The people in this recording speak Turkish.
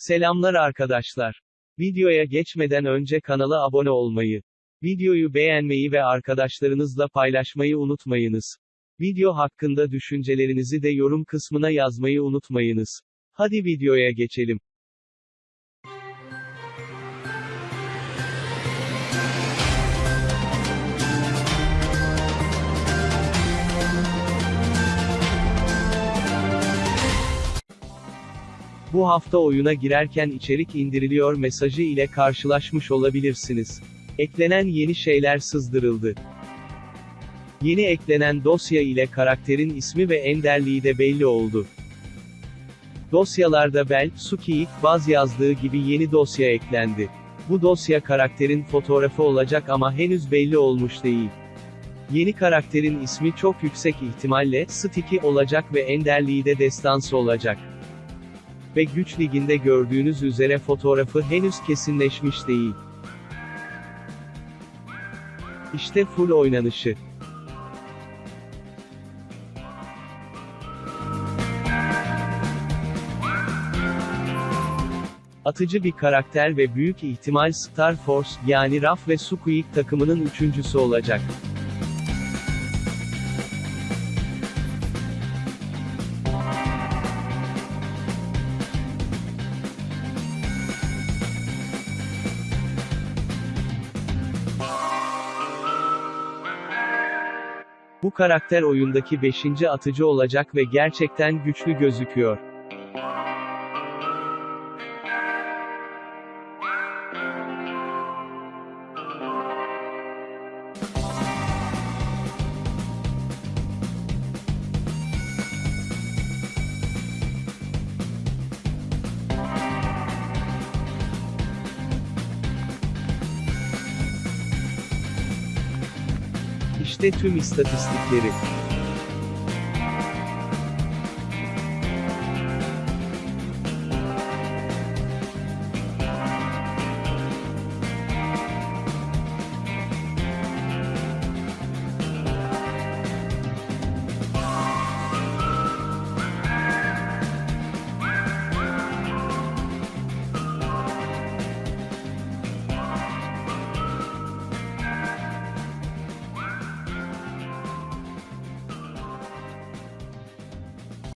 Selamlar arkadaşlar. Videoya geçmeden önce kanala abone olmayı, videoyu beğenmeyi ve arkadaşlarınızla paylaşmayı unutmayınız. Video hakkında düşüncelerinizi de yorum kısmına yazmayı unutmayınız. Hadi videoya geçelim. Bu hafta oyuna girerken içerik indiriliyor mesajı ile karşılaşmış olabilirsiniz. Eklenen yeni şeyler sızdırıldı. Yeni eklenen dosya ile karakterin ismi ve enderliği de belli oldu. Dosyalarda Bel, Suki, Baz yazdığı gibi yeni dosya eklendi. Bu dosya karakterin fotoğrafı olacak ama henüz belli olmuş değil. Yeni karakterin ismi çok yüksek ihtimalle Sticky olacak ve enderliği de destansı olacak. Ve güç liginde gördüğünüz üzere fotoğrafı henüz kesinleşmiş değil. İşte full oynanışı. Atıcı bir karakter ve büyük ihtimal Star Force, yani Raf ve Squeak takımının üçüncüsü olacak. Bu karakter oyundaki 5. atıcı olacak ve gerçekten güçlü gözüküyor. İşte tüm istatistikleri.